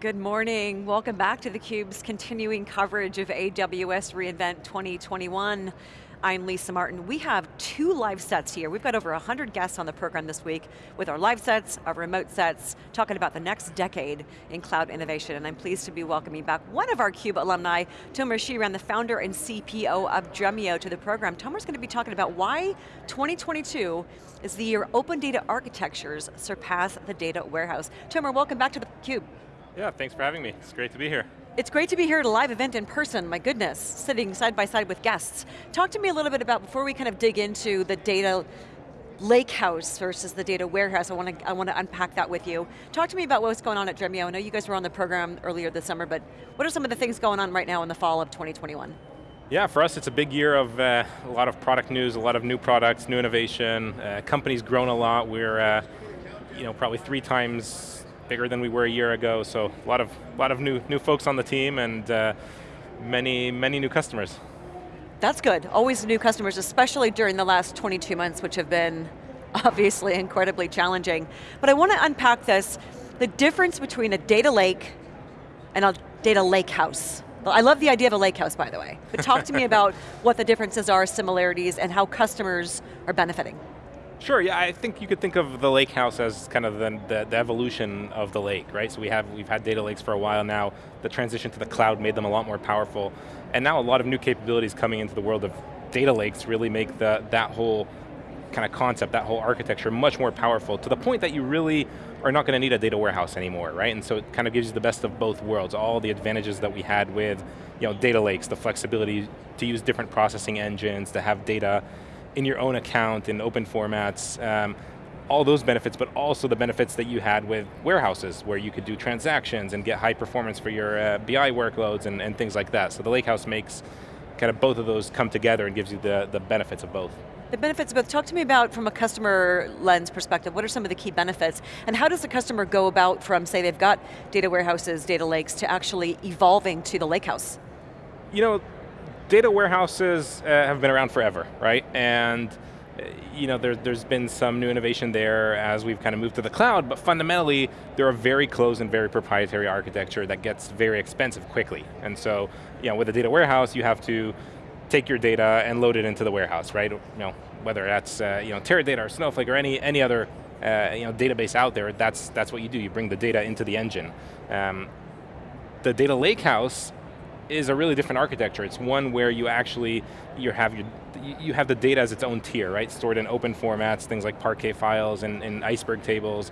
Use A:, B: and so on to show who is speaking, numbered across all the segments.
A: Good morning, welcome back to theCUBE's continuing coverage of AWS reInvent 2021. I'm Lisa Martin. We have two live sets here. We've got over 100 guests on the program this week with our live sets, our remote sets, talking about the next decade in cloud innovation, and I'm pleased to be welcoming back one of our CUBE alumni, Tomer Shiran, the founder and CPO of Dremio to the program. Tomer's going to be talking about why 2022 is the year open data architectures surpass the data warehouse. Tomer, welcome back to the CUBE.
B: Yeah, thanks for having me. It's great to be here.
A: It's great to be here at a live event in person, my goodness, sitting side by side with guests. Talk to me a little bit about, before we kind of dig into the data lakehouse versus the data warehouse, I want to I want to unpack that with you. Talk to me about what's going on at Dremio. I know you guys were on the program earlier this summer, but what are some of the things going on right now in the fall of 2021?
B: Yeah, for us it's a big year of uh, a lot of product news, a lot of new products, new innovation. Uh, company's grown a lot. We're uh, you know, probably three times bigger than we were a year ago, so a lot of, lot of new, new folks on the team and uh, many, many new customers.
A: That's good, always new customers, especially during the last 22 months, which have been obviously incredibly challenging. But I want to unpack this, the difference between a data lake and a data lake house. I love the idea of a lake house, by the way. But talk to me about what the differences are, similarities, and how customers are benefiting.
B: Sure, yeah, I think you could think of the lake house as kind of the, the, the, evolution of the lake, right? So we have, we've had data lakes for a while now, the transition to the cloud made them a lot more powerful, and now a lot of new capabilities coming into the world of data lakes really make the, that whole kind of concept, that whole architecture much more powerful to the point that you really are not going to need a data warehouse anymore, right? And so it kind of gives you the best of both worlds, all the advantages that we had with you know, data lakes, the flexibility to use different processing engines, to have data in your own account in open formats, um, all those benefits, but also the benefits that you had with warehouses, where you could do transactions and get high performance for your uh, BI workloads and, and things like that. So the Lakehouse makes kind of both of those come together and gives you the, the benefits of both.
A: The benefits of both, talk to me about from a customer lens perspective, what are some of the key benefits? And how does the customer go about from, say they've got data warehouses, data lakes, to actually evolving to the lakehouse?
B: You know, data warehouses uh, have been around forever, right? And uh, you know, there, there's been some new innovation there as we've kind of moved to the cloud, but fundamentally, they're a very closed and very proprietary architecture that gets very expensive quickly. And so, you know, with a data warehouse, you have to take your data and load it into the warehouse, right? You know, whether that's uh, you know, Teradata or Snowflake or any, any other uh, you know, database out there, that's, that's what you do. You bring the data into the engine. Um, the data lakehouse is a really different architecture. It's one where you actually you have your you have the data as its own tier, right? Stored in open formats, things like Parquet files and, and iceberg tables,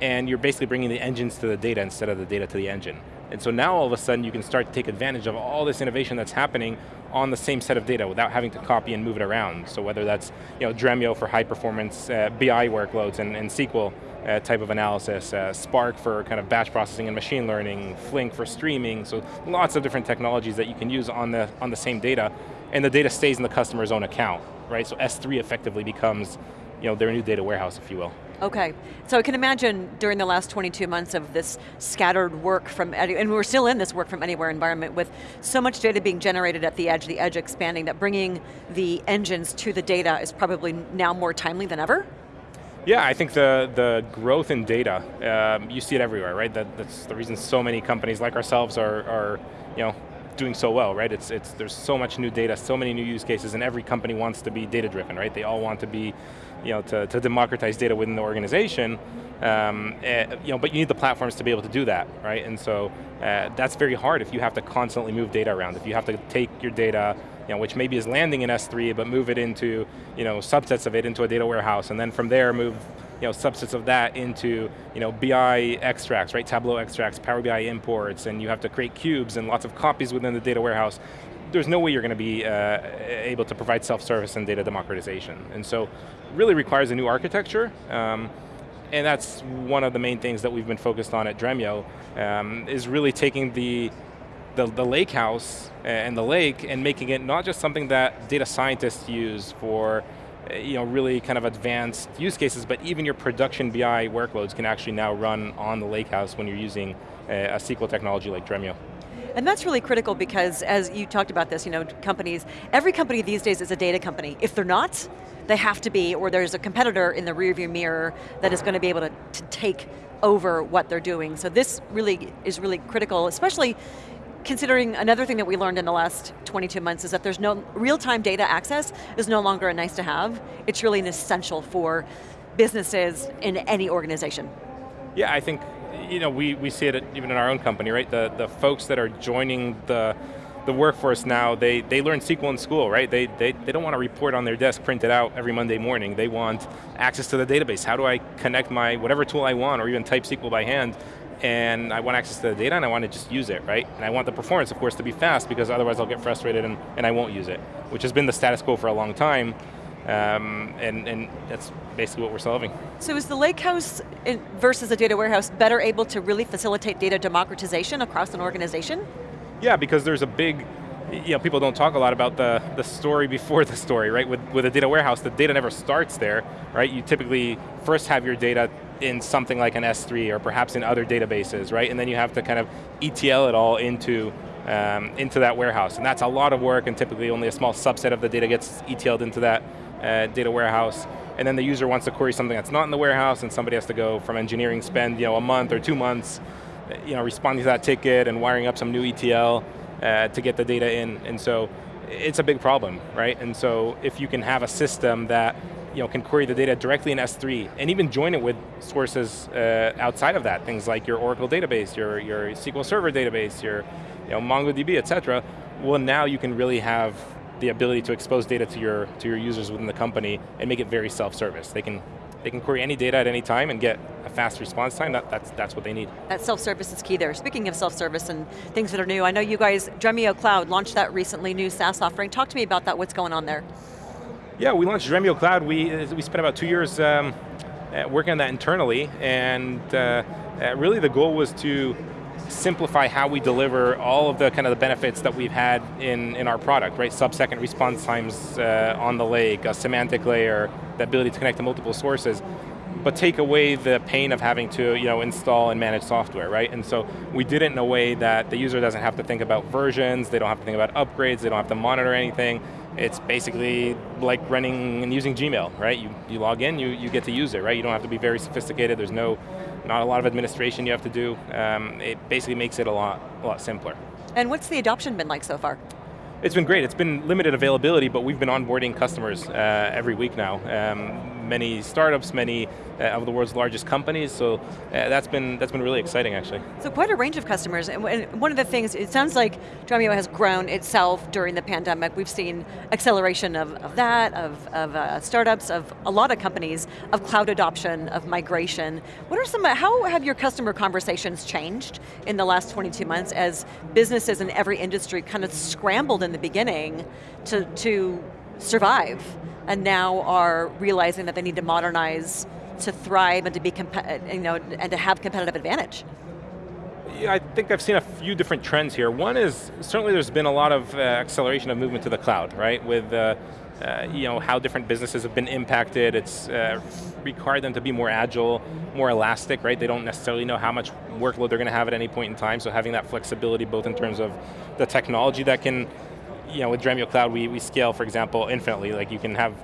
B: and you're basically bringing the engines to the data instead of the data to the engine. And so now all of a sudden you can start to take advantage of all this innovation that's happening on the same set of data without having to copy and move it around. So whether that's you know, Dremio for high performance uh, BI workloads and, and SQL uh, type of analysis, uh, Spark for kind of batch processing and machine learning, Flink for streaming, so lots of different technologies that you can use on the, on the same data, and the data stays in the customer's own account, right? So S3 effectively becomes you know, their new data warehouse, if you will.
A: Okay, so I can imagine during the last 22 months of this scattered work from, and we're still in this work from anywhere environment with so much data being generated at the edge, the edge expanding, that bringing the engines to the data is probably now more timely than ever?
B: Yeah, I think the, the growth in data, um, you see it everywhere, right? That, that's the reason so many companies like ourselves are, are you know, doing so well, right? It's, it's, there's so much new data, so many new use cases, and every company wants to be data driven, right? They all want to be, you know, to, to democratize data within the organization, um, uh, you know, but you need the platforms to be able to do that, right? And so uh, that's very hard if you have to constantly move data around, if you have to take your data, you know, which maybe is landing in S3, but move it into, you know, subsets of it into a data warehouse, and then from there move you know, subsets of that into you know, BI extracts, right? Tableau extracts, Power BI imports, and you have to create cubes and lots of copies within the data warehouse. There's no way you're going to be uh, able to provide self-service and data democratization. And so, really requires a new architecture. Um, and that's one of the main things that we've been focused on at Dremio, um, is really taking the the, the lake house and the lake and making it not just something that data scientists use for Eh, you know, really kind of advanced use cases, but even your production BI workloads can actually now run on the lakehouse when you're using eh, a, a SQL technology like Dremio.
A: And that's really critical because as you talked about this, you know, companies, every company these days is a data company. If they're not, they have to be, or there's a competitor in the rearview mirror that is going to be able to, to take over what they're doing. So this really is really critical, especially considering another thing that we learned in the last 22 months is that there's no, real-time data access is no longer a nice to have, it's really an essential for businesses in any organization.
B: Yeah, I think, you know, we, we see it even in our own company, right? The, the folks that are joining the, the workforce now, they, they learn SQL in school, right? They, they, they don't want to report on their desk printed out every Monday morning. They want access to the database. How do I connect my, whatever tool I want, or even type SQL by hand and I want access to the data and I want to just use it, right? And I want the performance, of course, to be fast because otherwise I'll get frustrated and, and I won't use it, which has been the status quo for a long time. Um, and, and that's basically what we're solving.
A: So is the lakehouse versus a data warehouse better able to really facilitate data democratization across an organization?
B: Yeah, because there's a big, you know, people don't talk a lot about the, the story before the story, right? With, with a data warehouse, the data never starts there, right? You typically first have your data in something like an S3 or perhaps in other databases, right? And then you have to kind of ETL it all into, um, into that warehouse. And that's a lot of work and typically only a small subset of the data gets ETL'd into that uh, data warehouse. And then the user wants to query something that's not in the warehouse and somebody has to go from engineering spend you know, a month or two months you know, responding to that ticket and wiring up some new ETL uh, to get the data in. And so it's a big problem, right? And so if you can have a system that you know, can query the data directly in S3 and even join it with sources uh, outside of that, things like your Oracle database, your, your SQL Server database, your you know, MongoDB, et cetera, well now you can really have the ability to expose data to your, to your users within the company and make it very self-service. They can, they can query any data at any time and get a fast response time, that, that's, that's what they need.
A: That self-service is key there. Speaking of self-service and things that are new, I know you guys, Dremio Cloud, launched that recently, new SaaS offering. Talk to me about that, what's going on there?
B: Yeah, we launched Dremio Cloud. We, we spent about two years um, uh, working on that internally, and uh, uh, really the goal was to simplify how we deliver all of the kind of the benefits that we've had in, in our product, right? Sub-second response times uh, on the lake, a semantic layer, the ability to connect to multiple sources, but take away the pain of having to you know, install and manage software, right? And so we did it in a way that the user doesn't have to think about versions, they don't have to think about upgrades, they don't have to monitor anything, it's basically like running and using Gmail, right? You, you log in, you, you get to use it, right? You don't have to be very sophisticated, there's no, not a lot of administration you have to do. Um, it basically makes it a lot, a lot simpler.
A: And what's the adoption been like so far?
B: It's been great. It's been limited availability, but we've been onboarding customers uh, every week now. Um, many startups, many uh, of the world's largest companies, so uh, that's been that's been really exciting actually.
A: So quite a range of customers, and one of the things, it sounds like Dremio has grown itself during the pandemic. We've seen acceleration of, of that, of, of uh, startups, of a lot of companies, of cloud adoption, of migration. What are some, how have your customer conversations changed in the last 22 months as businesses in every industry kind of scrambled in the beginning to, to survive and now are realizing that they need to modernize to thrive and to be, you know, and to have competitive advantage?
B: Yeah, I think I've seen a few different trends here. One is, certainly there's been a lot of uh, acceleration of movement to the cloud, right? With uh, uh, you know, how different businesses have been impacted. It's uh, required them to be more agile, more elastic, right? They don't necessarily know how much workload they're going to have at any point in time, so having that flexibility both in terms of the technology that can, you know, with Dremio Cloud, we, we scale, for example, infinitely. Like you can have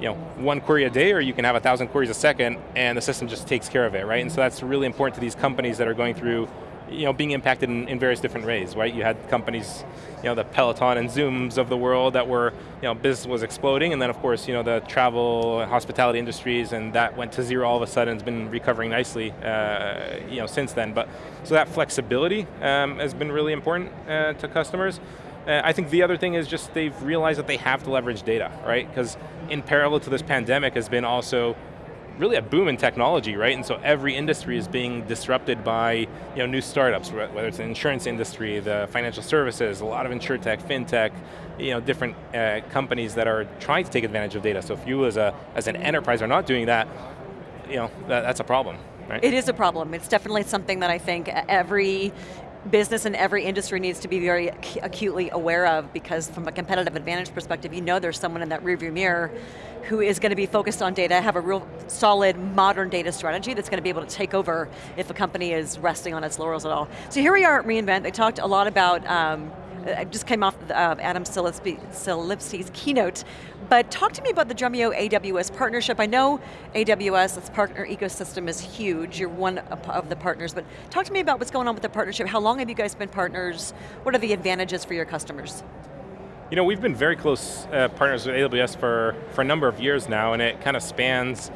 B: you know, one query a day or you can have a thousand queries a second and the system just takes care of it, right? And so that's really important to these companies that are going through you know, being impacted in, in, various different ways, right? You had companies, you know, the Peloton and Zooms of the world that were, you know, business was exploding, and then of course, you know, the travel and hospitality industries, and that went to zero all of a sudden, it's been recovering nicely, uh, you know, since then. But, so that flexibility um, has been really important uh, to customers. I think the other thing is just they've realized that they have to leverage data, right? Because in parallel to this pandemic has been also really a boom in technology, right? And so every industry is being disrupted by you know, new startups, whether it's the insurance industry, the financial services, a lot of insurtech, fintech, you know, different uh, companies that are trying to take advantage of data. So if you as, a, as an enterprise are not doing that, you know, that, that's a problem. Right?
A: It is a problem. It's definitely something that I think every business in every industry needs to be very acutely aware of because from a competitive advantage perspective, you know there's someone in that rearview mirror who is going to be focused on data, have a real solid modern data strategy that's going to be able to take over if a company is resting on its laurels at all. So here we are at reInvent, they talked a lot about um, I just came off uh, Adam Selipsky's keynote, but talk to me about the Dremio AWS partnership. I know AWS, its partner ecosystem is huge, you're one of the partners, but talk to me about what's going on with the partnership. How long have you guys been partners? What are the advantages for your customers?
B: You know, we've been very close uh, partners with AWS for, for a number of years now, and it kind of spans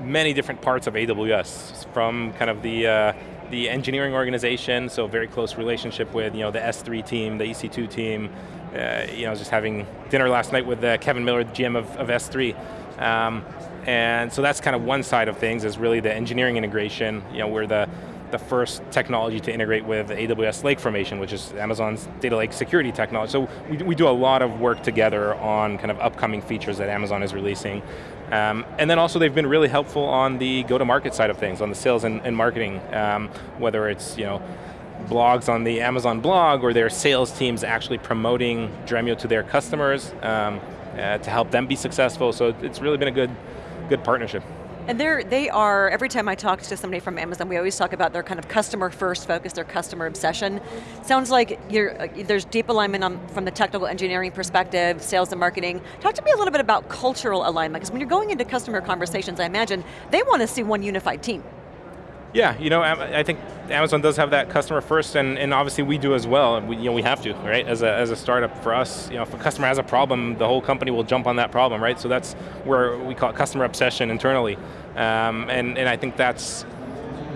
B: many different parts of AWS, from kind of the uh, the engineering organization, so very close relationship with you know the S3 team, the EC2 team. Uh, you know, just having dinner last night with uh, Kevin Miller, the GM of, of S3. Um, and so that's kind of one side of things is really the engineering integration. You know, we're the the first technology to integrate with AWS Lake Formation, which is Amazon's data lake security technology. So we, we do a lot of work together on kind of upcoming features that Amazon is releasing. Um, and then also they've been really helpful on the go-to-market side of things, on the sales and, and marketing, um, whether it's you know blogs on the Amazon blog or their sales teams actually promoting Dremio to their customers um, uh, to help them be successful. So it's really been a good, good partnership.
A: And they're, they are, every time I talk to somebody from Amazon, we always talk about their kind of customer first focus, their customer obsession. Sounds like uh, there's deep alignment on, from the technical engineering perspective, sales and marketing. Talk to me a little bit about cultural alignment, because when you're going into customer conversations, I imagine they want to see one unified team.
B: Yeah, you know, I think Amazon does have that customer first, and, and obviously we do as well. We, you know, we have to, right? As a, as a startup, for us, you know, if a customer has a problem, the whole company will jump on that problem, right? So that's where we call it customer obsession internally, um, and and I think that's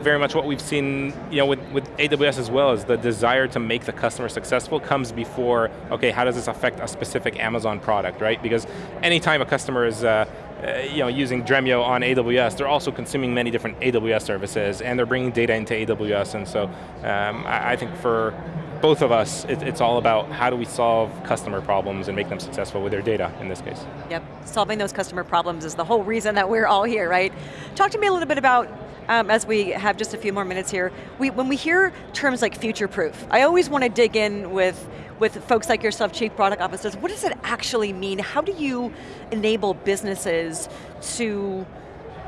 B: very much what we've seen you know, with, with AWS as well, is the desire to make the customer successful comes before, okay, how does this affect a specific Amazon product, right? Because anytime a customer is uh, uh, you know, using Dremio on AWS, they're also consuming many different AWS services, and they're bringing data into AWS, and so um, I, I, think for both of us, it, it's all about how do we solve customer problems and make them successful with their data, in this case.
A: Yep, solving those customer problems is the whole reason that we're all here, right? Talk to me a little bit about um, as we have just a few more minutes here, we, when we hear terms like future-proof, I always want to dig in with, with folks like yourself, chief product officers, what does it actually mean? How do you enable businesses to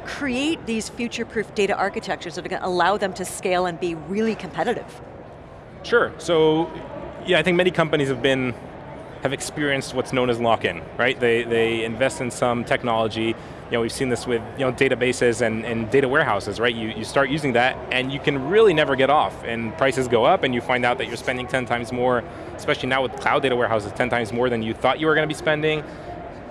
A: create these future-proof data architectures that are going to allow them to scale and be really competitive?
B: Sure, so yeah, I think many companies have been have experienced what's known as lock-in, right? They, they invest in some technology, you know, we've seen this with you know, databases and, and data warehouses, right? You, you start using that and you can really never get off and prices go up and you find out that you're spending 10 times more, especially now with cloud data warehouses, 10 times more than you thought you were going to be spending.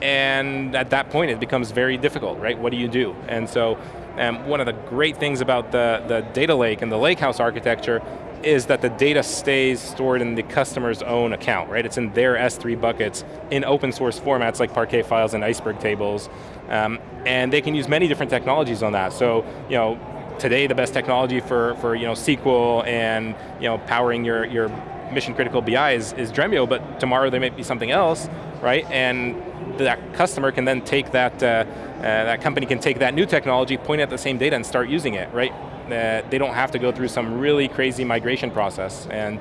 B: And at that point it becomes very difficult, right? What do you do? And so um, one of the great things about the, the data lake and the lakehouse architecture is that the data stays stored in the customer's own account, right? It's in their S3 buckets in open source formats like Parquet files and Iceberg tables. Um, and they can use many different technologies on that. So, you know, today the best technology for, for you know, SQL and you know, powering your, your mission critical BI is, is Dremio, but tomorrow there may be something else, right? And that customer can then take that, uh, uh, that company can take that new technology, point at the same data and start using it, right? That they don't have to go through some really crazy migration process. And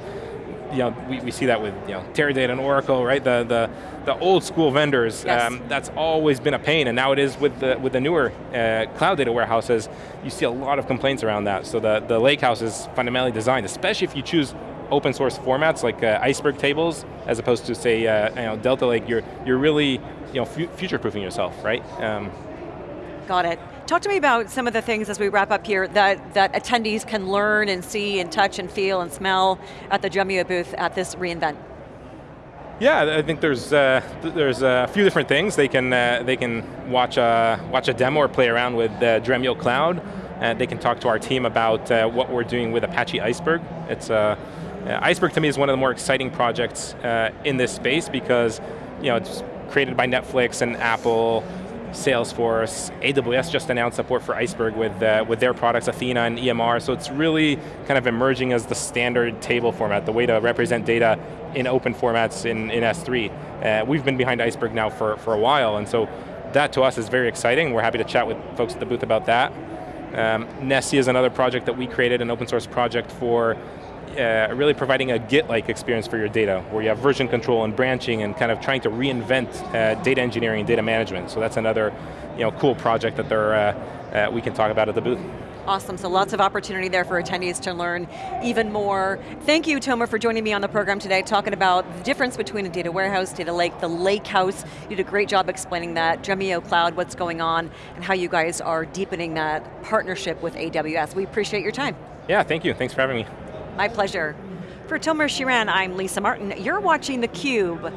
B: you know, we, we see that with you know, Teradata and Oracle, right? The, the, the old school vendors, yes. um, that's always been a pain, and now it is with the, with the newer uh, cloud data warehouses, you see a lot of complaints around that. So the, the lakehouse is fundamentally designed, especially if you choose open source formats like uh, Iceberg tables, as opposed to say, uh, you know, Delta Lake, you're, you're really you know, future-proofing yourself, right? Um,
A: Got it. Talk to me about some of the things as we wrap up here that, that attendees can learn and see and touch and feel and smell at the Dremio booth at this reInvent.
B: Yeah, I think there's uh, there's a few different things they can uh, they can watch a watch a demo or play around with uh, Dremio Cloud. Uh, they can talk to our team about uh, what we're doing with Apache Iceberg. It's uh, Iceberg to me is one of the more exciting projects uh, in this space because you know it's created by Netflix and Apple Salesforce, AWS just announced support for Iceberg with, uh, with their products, Athena and EMR, so it's really kind of emerging as the standard table format, the way to represent data in open formats in, in S3. Uh, we've been behind Iceberg now for, for a while, and so that to us is very exciting. We're happy to chat with folks at the booth about that. Um, Nessie is another project that we created, an open source project for uh, really providing a Git-like experience for your data, where you have version control and branching and kind of trying to reinvent uh, data engineering and data management. So that's another you know, cool project that uh, uh, we can talk about at the booth.
A: Awesome, so lots of opportunity there for attendees to learn even more. Thank you, Tomer, for joining me on the program today, talking about the difference between a data warehouse, data lake, the lake house. You did a great job explaining that, Dremio Cloud, what's going on, and how you guys are deepening that partnership with AWS. We appreciate your time.
B: Yeah, thank you, thanks for having me.
A: My pleasure. For Tomer Shiran, I'm Lisa Martin. You're watching theCUBE.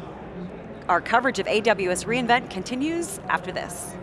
A: Our coverage of AWS reInvent continues after this.